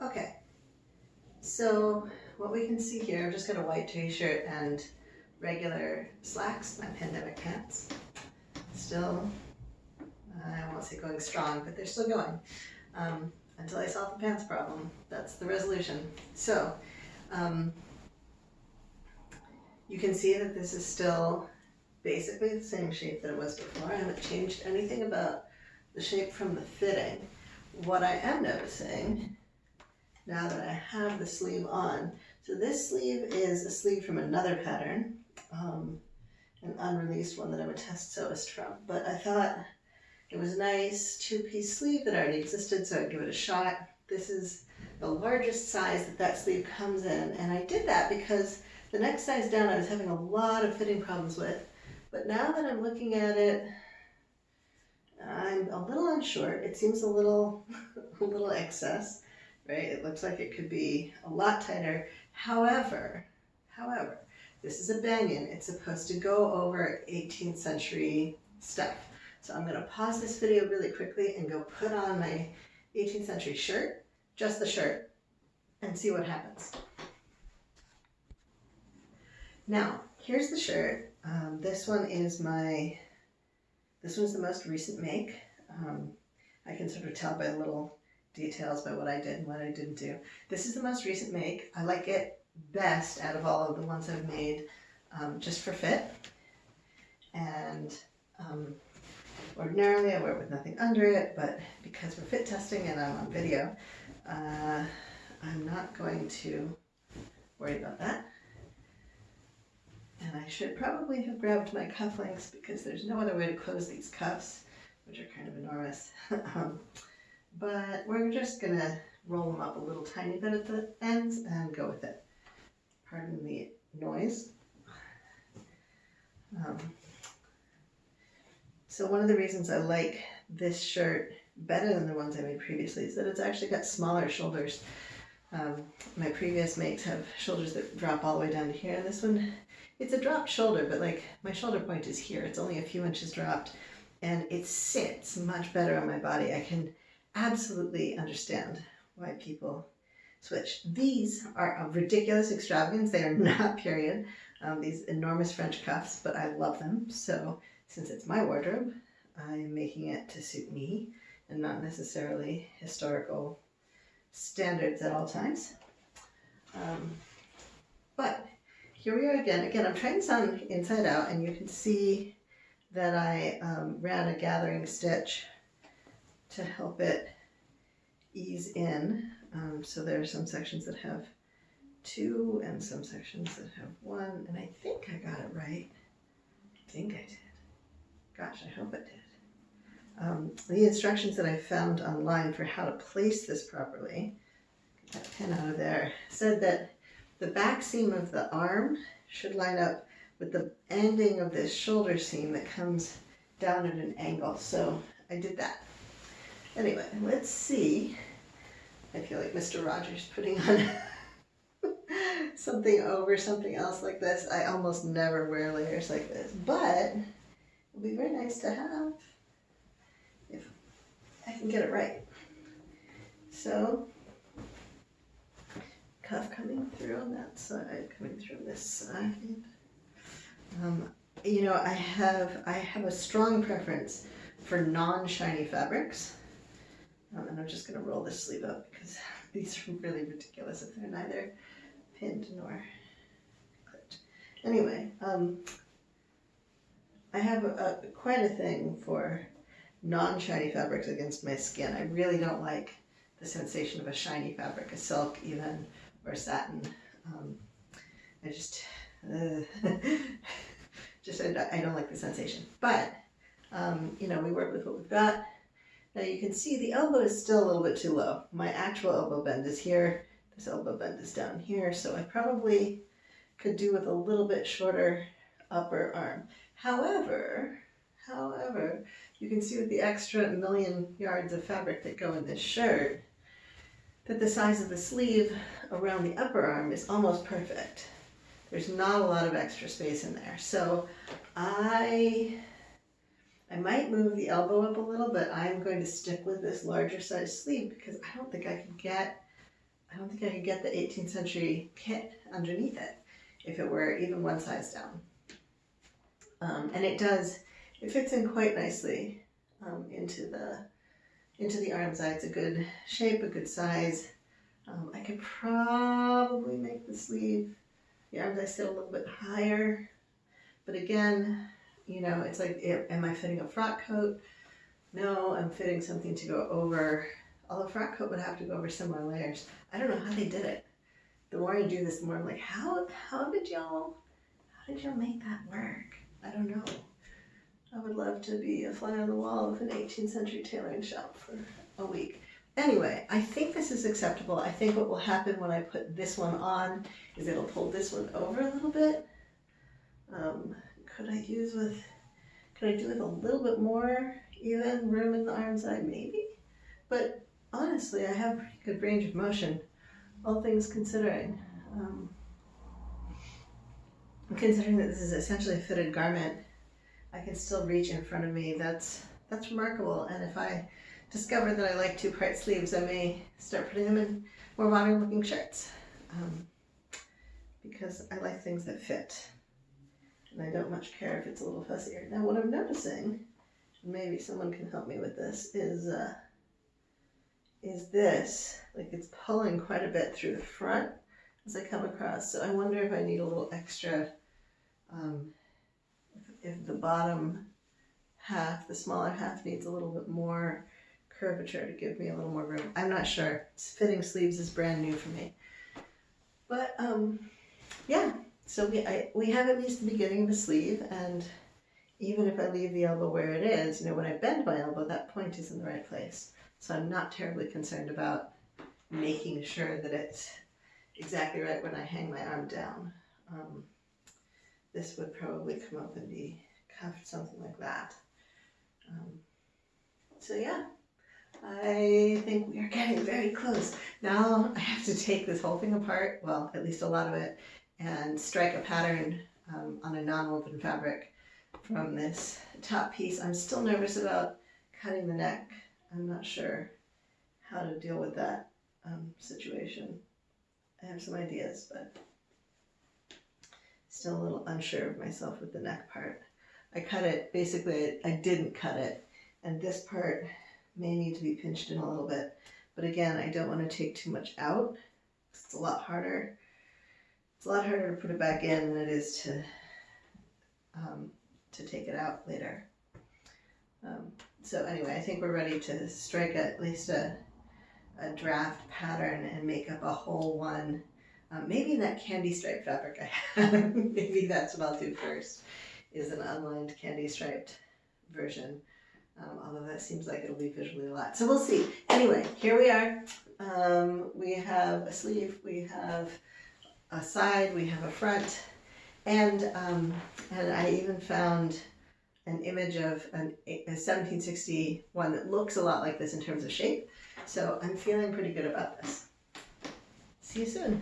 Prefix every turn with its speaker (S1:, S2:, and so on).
S1: Okay, so what we can see here, I've just got a white t-shirt and regular slacks, my pandemic pants. Still, I won't say going strong, but they're still going. Um, until I solve the pants problem. That's the resolution. So, um, you can see that this is still basically the same shape that it was before. I haven't changed anything about the shape from the fitting. What I am noticing now that I have the sleeve on, so this sleeve is a sleeve from another pattern, um, an unreleased one that I'm a test sewist from, but I thought it was a nice two-piece sleeve that already existed, so I'd give it a shot. This is the largest size that that sleeve comes in, and I did that because the next size down I was having a lot of fitting problems with, but now that I'm looking at it, I'm a little unsure. It seems a little, a little excess, right? It looks like it could be a lot tighter. However, however, this is a banyan. It's supposed to go over 18th century stuff. So I'm gonna pause this video really quickly and go put on my 18th century shirt, just the shirt, and see what happens. Now, here's the shirt. Um, this one is my, this one's the most recent make. Um, I can sort of tell by a little details by what I did and what I didn't do. This is the most recent make. I like it best out of all of the ones I've made um, just for fit. And um, Ordinarily I wear it with nothing under it, but because we're fit testing and I'm on video, uh, I'm not going to worry about that. And I should probably have grabbed my cufflinks because there's no other way to close these cuffs, which are kind of enormous. um, but we're just gonna roll them up a little tiny bit at the ends and go with it. Pardon the noise. Um, so one of the reasons I like this shirt better than the ones I made previously is that it's actually got smaller shoulders. Um, my previous makes have shoulders that drop all the way down to here. This one, it's a dropped shoulder, but like my shoulder point is here. It's only a few inches dropped and it sits much better on my body. I can absolutely understand why people switch. These are a ridiculous extravagance. They are not period. Um, these enormous French cuffs, but I love them. So since it's my wardrobe, I'm making it to suit me and not necessarily historical standards at all times. Um, but here we are again. Again, I'm trying this on inside out and you can see that I um, ran a gathering stitch to help it ease in. Um, so there are some sections that have two and some sections that have one. And I think I got it right. I think I did. Gosh, I hope it did. Um, the instructions that I found online for how to place this properly, get that pin out of there, said that the back seam of the arm should line up with the ending of this shoulder seam that comes down at an angle. So I did that. Anyway, let's see. I feel like Mr. Rogers putting on something over something else like this. I almost never wear layers like this, but it would be very nice to have if I can get it right. So, cuff coming through on that side, coming through this side. Um, you know, I have I have a strong preference for non-shiny fabrics. Um, and I'm just going to roll this sleeve up because these are really ridiculous if they're neither pinned nor clipped. Anyway, um, I have a, a, quite a thing for non-shiny fabrics against my skin. I really don't like the sensation of a shiny fabric, a silk even, or satin. Um, I just, uh, just I, I, don't like the sensation. But, um, you know, we work with what we've got. Now you can see the elbow is still a little bit too low. My actual elbow bend is here. This elbow bend is down here. So I probably could do with a little bit shorter upper arm. However, however, you can see with the extra million yards of fabric that go in this shirt, that the size of the sleeve around the upper arm is almost perfect. There's not a lot of extra space in there. So I, I might move the elbow up a little, but I'm going to stick with this larger size sleeve because I don't think I can get I don't think I could get the 18th century kit underneath it if it were even one size down. Um, and it does, it fits in quite nicely um, into the into the armscye. It's a good shape, a good size. Um, I could probably make the sleeve, the armscye sit a little bit higher. But again, you know, it's like, am I fitting a frock coat? No, I'm fitting something to go over. Although frock coat would have to go over similar layers. I don't know how they did it. The more I do this, the more I'm like, how how did y'all how did y'all make that work? I don't know. I would love to be a fly on the wall of an 18th century tailoring shop for a week. Anyway, I think this is acceptable. I think what will happen when I put this one on is it'll pull this one over a little bit. Um, could I use with, could I do with a little bit more even room in the arm side? Maybe. But honestly, I have pretty good range of motion, all things considering. Um, considering that this is essentially a fitted garment, I can still reach in front of me. That's that's remarkable. And if I discover that I like two-part sleeves, I may start putting them in more modern-looking shirts um, because I like things that fit, and I don't much care if it's a little fussier. Now, what I'm noticing, maybe someone can help me with this, is uh, is this like it's pulling quite a bit through the front as I come across. So I wonder if I need a little extra. Um, if the bottom half, the smaller half needs a little bit more curvature to give me a little more room. I'm not sure. Fitting sleeves is brand new for me. But um, yeah, so we, I, we have at least the beginning of the sleeve and even if I leave the elbow where it is, you know, when I bend my elbow, that point is in the right place. So I'm not terribly concerned about making sure that it's exactly right when I hang my arm down. Um, this would probably come up and be cuffed, something like that. Um, so yeah, I think we are getting very close. Now I have to take this whole thing apart, well, at least a lot of it, and strike a pattern um, on a non-woven fabric from this top piece. I'm still nervous about cutting the neck. I'm not sure how to deal with that um, situation. I have some ideas, but still a little unsure of myself with the neck part. I cut it, basically I didn't cut it, and this part may need to be pinched in a little bit. But again, I don't want to take too much out. It's a lot harder. It's a lot harder to put it back in than it is to um, to take it out later. Um, so anyway, I think we're ready to strike at least a, a draft pattern and make up a whole one um, maybe in that candy stripe fabric I have, maybe that's what I'll do first, is an unlined candy striped version. Um, although that seems like it'll be visually a lot. So we'll see. Anyway, here we are. Um, we have a sleeve, we have a side, we have a front, and um, and I even found an image of an, a 1761 that looks a lot like this in terms of shape. So I'm feeling pretty good about this. See you soon.